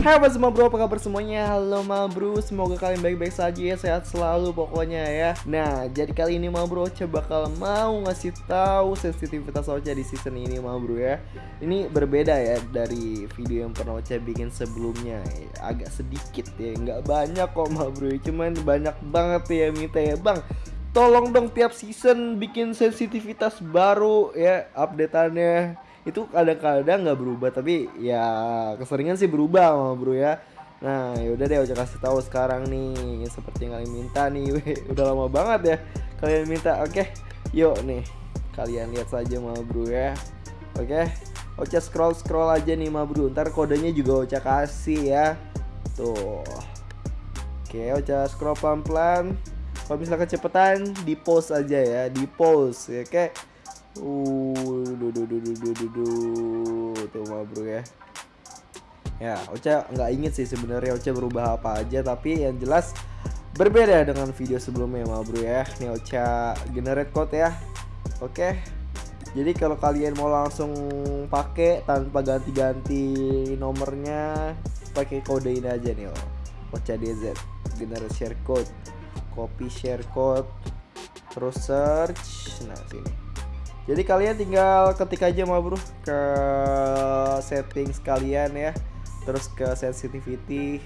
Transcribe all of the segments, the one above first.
Hai apa semua bro, apa kabar semuanya? Halo ma bro, semoga kalian baik-baik saja ya, sehat selalu pokoknya ya. Nah, jadi kali ini ma bro, coba bakal mau ngasih tahu sensitivitas Ocha di season ini ma bro ya. Ini berbeda ya dari video yang pernah Ocha bikin sebelumnya. Agak sedikit ya, nggak banyak kok ma bro. Cuman banyak banget ya minta ya. Bang, tolong dong tiap season bikin sensitivitas baru ya updateannya itu kadang-kadang nggak berubah tapi ya keseringan sih berubah sama bro ya. Nah yaudah deh udah kasih tahu sekarang nih seperti yang kalian minta nih weh. udah lama banget ya kalian minta. Oke yuk nih kalian lihat saja ma bro ya. Oke Ocha scroll scroll aja nih ma bro ntar kodenya juga Ocha kasih ya. Tuh. Oke Ocha scroll pelan-pelan. Kalau misalnya kecepatan di post aja ya di post. Ya oke Uh, duh, duh, duh, duh, duh, duh. tuh mah bro ya. Ya, Ocha nggak inget sih sebenarnya Ocha berubah apa aja, tapi yang jelas berbeda dengan video sebelumnya mah bro ya. Nih Ocha generate code ya. Oke. Jadi kalau kalian mau langsung pakai tanpa ganti-ganti nomornya, pakai kode ini aja nih. Ocha DZ generate share code, copy share code, terus search, nah sini jadi kalian tinggal ketik aja ma bro ke settings kalian ya. Terus ke sensitivity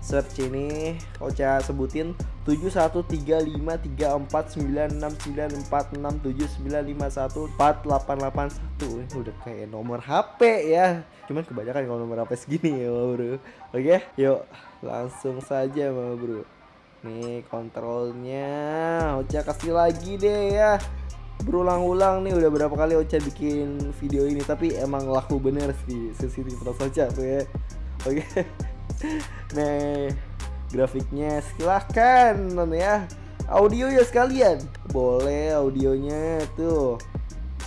search ini Ocha sebutin 71353469694679514881 udah kayak nomor HP ya. Cuman kebanyakan kalau nomor HP segini ya bro. Oke yuk langsung saja bro. Nih kontrolnya Ocha kasih lagi deh ya berulang-ulang nih udah berapa kali Ocha bikin video ini tapi emang laku bener sih sensitivitas Ocha tuh ya. Oke. Nah grafiknya silahkan ya. Audio ya sekalian. Boleh audionya tuh.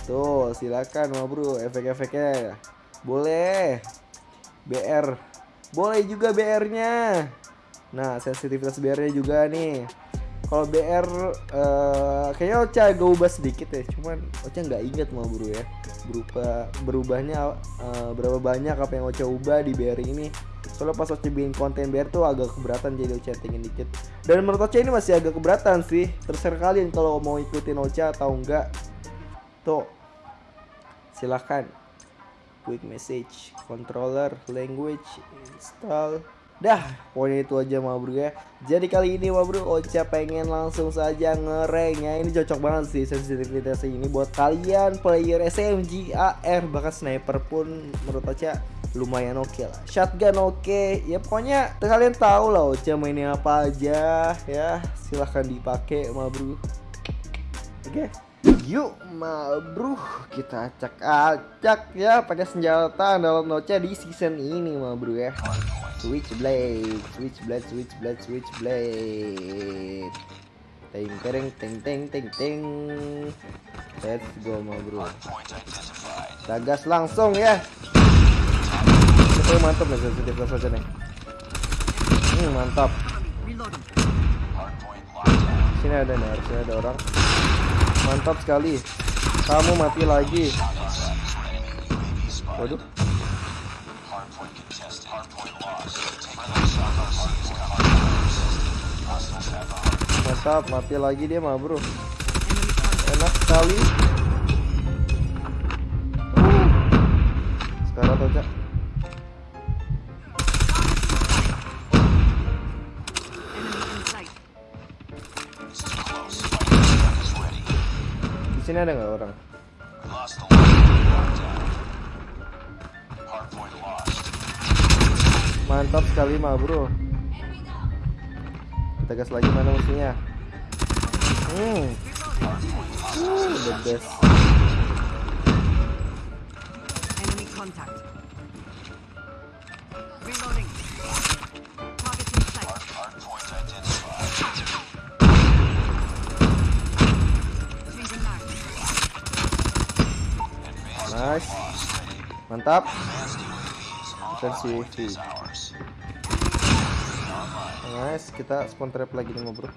Tuh silakan ma bro efek-efeknya. Boleh. BR boleh juga BR nya nah sensitivitas BR nya juga nih kalau BR uh, kayaknya Ocha agak ubah sedikit ya. Cuman Ocha nggak inget mau bro ya. Berubah berubahnya uh, berapa banyak apa yang Ocha ubah di BR ini. Soalnya pas Ocha bikin konten BR tuh agak keberatan jadi Ocha tingin dikit. Dan menurut Ocha ini masih agak keberatan sih. Terserah kalian kalau mau ikutin Ocha atau enggak tuh silahkan. Quick message controller language install Dah, pokoknya itu aja ma bro ya. Jadi kali ini ma bro Ocha pengen langsung saja ngereng ya. Ini cocok banget sih sensitivitas ini buat kalian player SMG, AR bahkan sniper pun menurut Ocha lumayan oke okay lah. Shotgun oke. Okay. Ya pokoknya kalian tahu lah Ocha mainnya apa aja ya. Silahkan dipakai ma bro. Oke. Okay. Yuk ma bro kita acak-acak ya pakai senjata dalam Ocha di season ini ma bro ya. Switchblade, Switchblade, Switchblade, Switchblade. Teng teng teng teng teng teng. Let's go ma bro. Tagas langsung ya. Itu mantap nih sensitif saja nih. Hmm, mantap. Sini ada nih, harusnya ada orang. Mantap sekali. Kamu mati lagi. Waduh. mantap mati lagi dia mah bro enak sekali sekarang aja di sini ada nggak orang? Mantap sekali mah bro. Kita gas lagi mana musuhnya? Hmm. Uh, the best. Enemy contact Nice. Mantap. Defensive. Nice, kita spawn trap lagi nih, bro.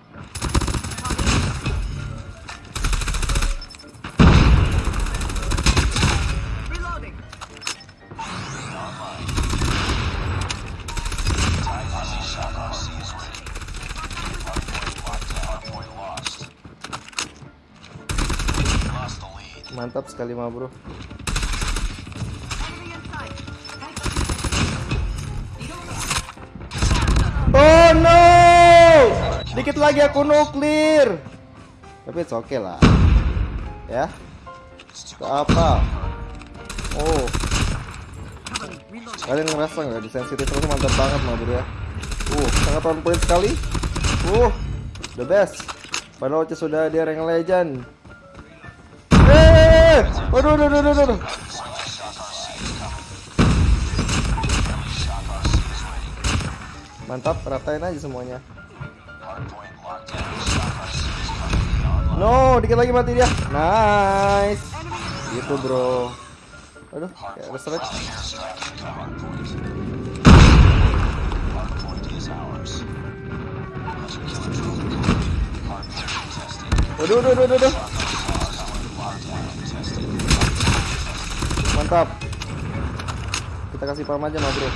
Mantap sekali, mah, bro. Dikit lagi aku nuklir. Tapi it's okay lah. Ya. Ke apa? Oh, kalian ngerasa nggak di sensitif terus mantap banget mah bro ya? Uh, sangat on point sekali. Uh, the best. Padahal sudah dia rank legend. Eh, waduh, waduh, waduh, waduh. Mantap, ratain aja semuanya. No, dikit lagi mati dia. Nice. Gitu, bro. Aduh, kayak ada strike. Waduh, waduh, waduh. Mantap. Kita kasih pam aja, mah, bro.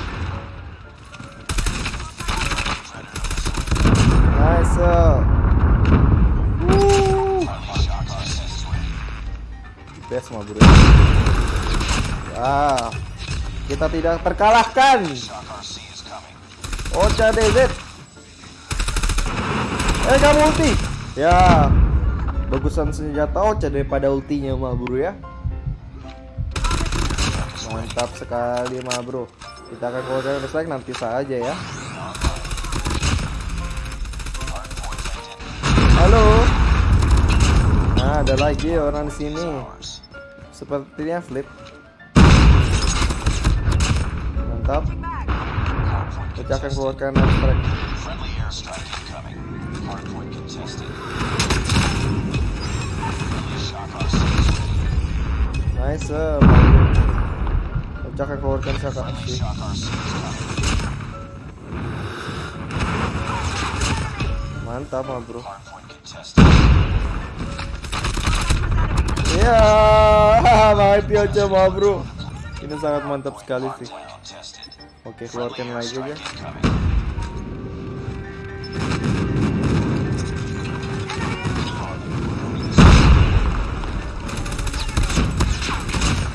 Nice. Woo. Mah, bro. Ah, kita tidak terkalahkan. Ocha DZ. Eh, kamu ulti. Ya, bagusan senjata Ocha daripada ultinya mah bro ya. Mantap sekali mah bro. Kita akan keluarkan dislike nanti saja ya. Halo. Nah, ada lagi orang sini. Sepertinya flip. Mantap. Kita akan keluarkan strike. Nice. Kita akan keluarkan Shaka Ashi. Mantap bro. Ya, mati aja bro. Ini sangat mantap sekali sih. Oke, keluarkan lagi aja.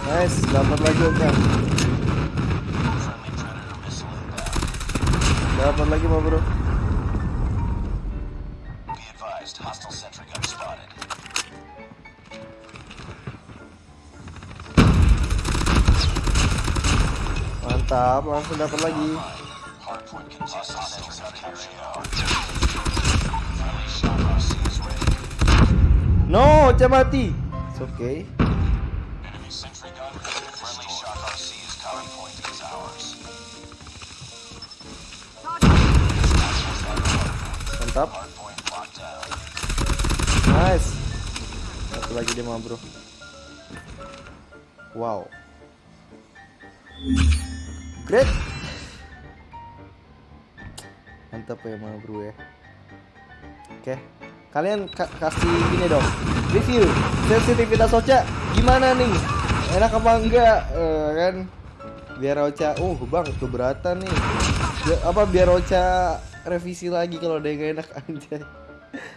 Nice, dapat lagi Oka. Dapat lagi bro. Mantap, langsung dapat lagi. No, Ocha mati. It's okay. Mantap. Nice. Satu lagi dia mah bro. Wow. Great. Mantap ya mah bro ya. Oke. Kalian ka- kasih ini dong. Review sensitivitas Ocha gimana nih? Enak apa enggak? Eh, kan biar Ocha, uh bang keberatan nih. Bi- apa biar Ocha revisi lagi kalau ada yang enak aja.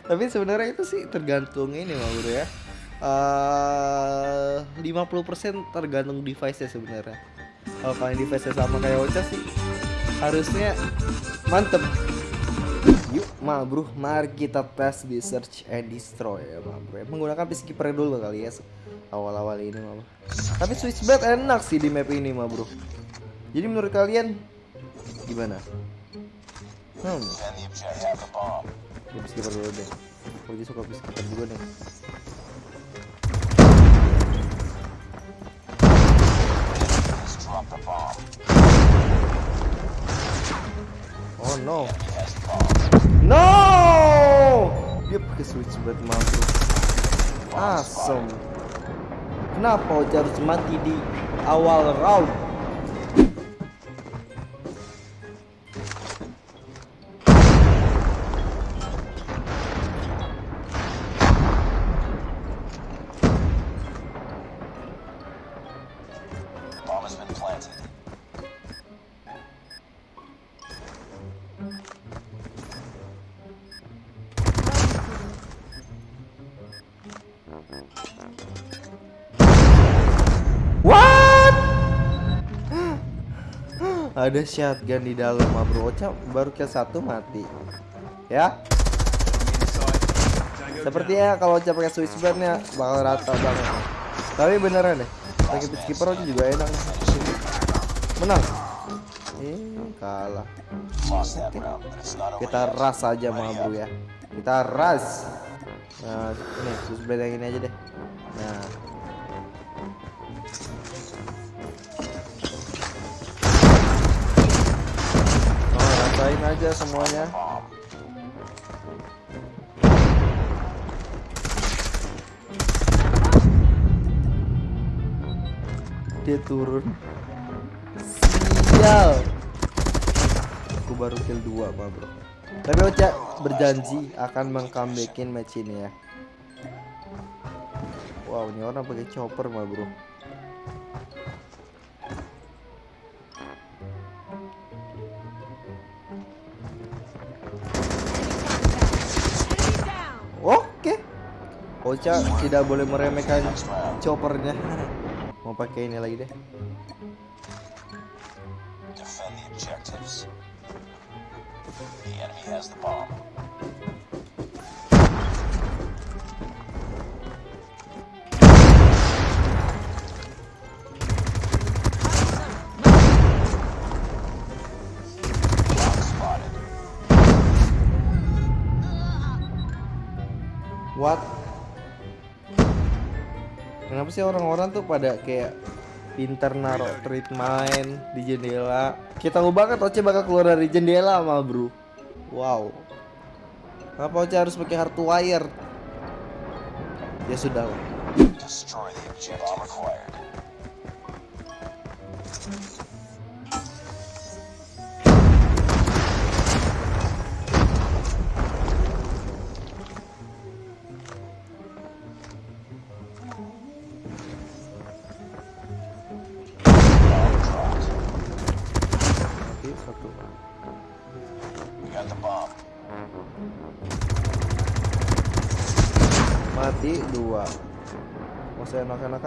Tapi sebenarnya itu sih tergantung ini mah bro ya. Eh 50% tergantung device nya sebenarnya. Kalau kalian device sama kayak Ocha sih harusnya mantep. Yuk, ma bro, mari kita tes di search and destroy ya ma bro. Menggunakan peacekeeper dulu kali ya awal-awal ini ma bro. Tapi switchblade enak sih di map ini ma bro. Jadi menurut kalian gimana? Hmm, ya peacekeeper dulu deh. Juga suka peacekeeper juga nih. Drop the bomb. Oh no. No! Dia pakai switchblade mampu. Awesome. Kenapa harus mati di awal round? What? Ada shotgun di dalam, bro. Ocha baru kill satu mati. Ya. Sepertinya kalau Ocha pakai Swiss blade-nya bakal rata banget. Tapi beneran deh. Pakai peacekeeper Ocha juga enak. Menang. Eh, kalah. Kita ras aja mah bro ya. Kita ras. Nah, ini Swiss blade yang aja deh. Nah. Oh, rasain aja semuanya. Dia turun. Sial. Aku baru kill 2 mah bro. Tapi Ocha berjanji akan mengcomebackin match ini ya. Wow, ini orang pakai chopper mah bro. Oke. Ocha tidak boleh meremehkan choppernya. Mau pakai ini lagi deh. What? Kenapa sih orang-orang tuh pada kayak pinter naruh treat main di jendela? Kita tahu banget Oce bakal keluar dari jendela mal bro. Wow. Kenapa Oce harus pakai hardwire? Ya sudah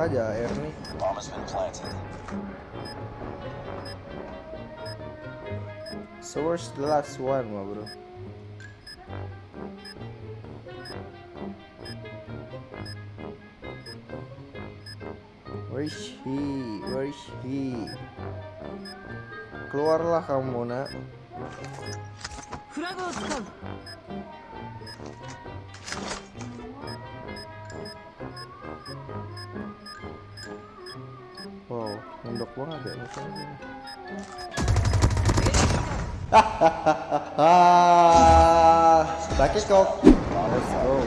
Aja air nih. So where's the last one, mah bro? Where is he? Where is he? Keluarlah kamu nak. Mendok banget ya misalnya. Pakai kok. Let's go.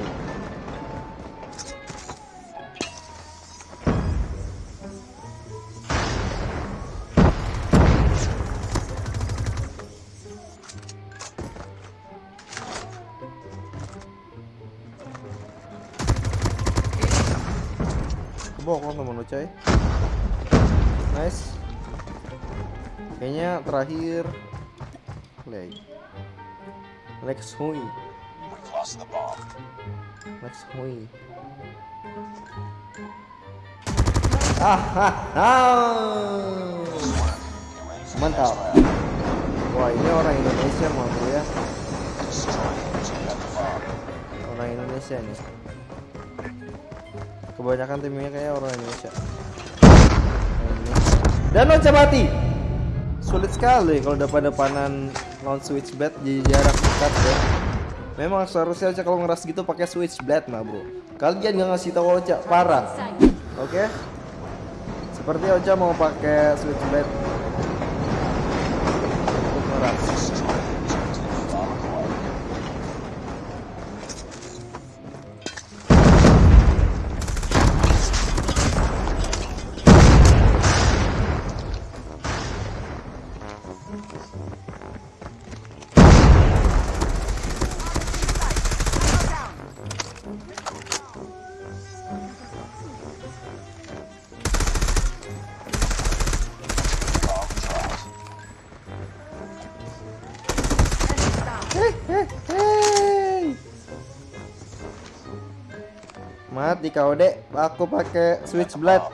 Kebokong temen lu coy Nice terakhir Leg Lex Hui. Lex Hui Ah, ah, ah. Mantap Wah ini orang Indonesia mau ya. Orang Indonesia nih Kebanyakan timnya kayak orang Indonesia. Dan Ocha mati Sulit sekali kalau depan-depanan lawan switch blade jadi jarak dekat ya. Memang seharusnya Ocha kalau ngeras gitu pakai switch blade mah bro. Kalian gak ngasih tahu Ocha parah. Oke? Seperti Ocha mau pakai switch Kau dek, aku pakai switchblade.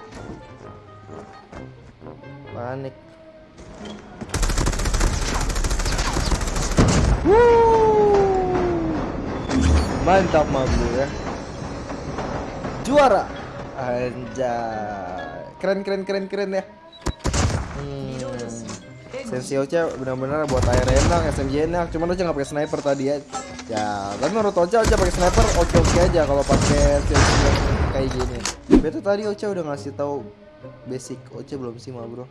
Panik. Mantap mabu ya. Juara. Anjay. Keren keren keren keren ya. Hmm. Sensi Ocha benar-benar buat air enak, SMG enak. Cuman Ocha nggak pakai sniper tadi ya. Ya, tapi menurut Ocha Ocha pakai sniper oke oke aja kalau pakai kayak gini. Betul tadi Ocha udah ngasih tahu basic Ocha belum sih ma bro.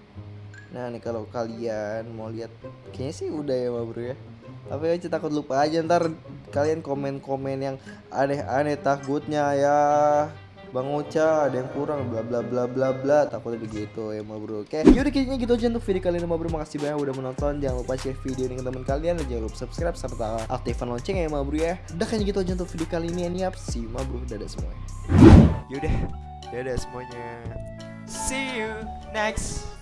Nah nih kalau kalian mau lihat, kayaknya sih udah ya ma bro ya. Tapi Ocha takut lupa aja ntar kalian komen-komen yang aneh-aneh takutnya ya. Bang Ocha ada yang kurang bla bla bla bla bla. Takutnya begitu ya ma bro oke? Yaudah kayaknya gitu aja untuk video kali ini ma bro. Makasih banyak udah menonton. Jangan lupa share video ini ke teman kalian. Dan jangan lupa subscribe serta aktifkan lonceng ya ma bro ya? Udah kayaknya gitu aja untuk video kali ini ini see you ma bro. Dadah semuanya. Yaudah, dadah semuanya. See you next